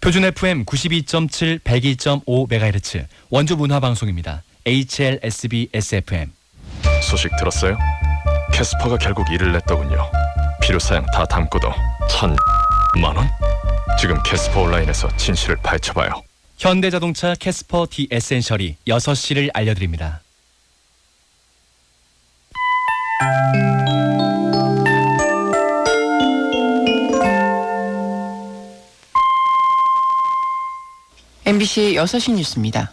표준 FM 92.7, 102.5MHz 원주 문화 방송입니다. HLSB SFM. 소식 들었어요? 캐스퍼가 결국 일을 냈더군요. 필요 사양 다 담고도 천만 원? 지금 캐스퍼 온라인에서 진실을 파헤쳐봐요. 현대자동차 캐스퍼 디 에센셜이 6시를 알려드립니다. MBC 6시 뉴스입니다.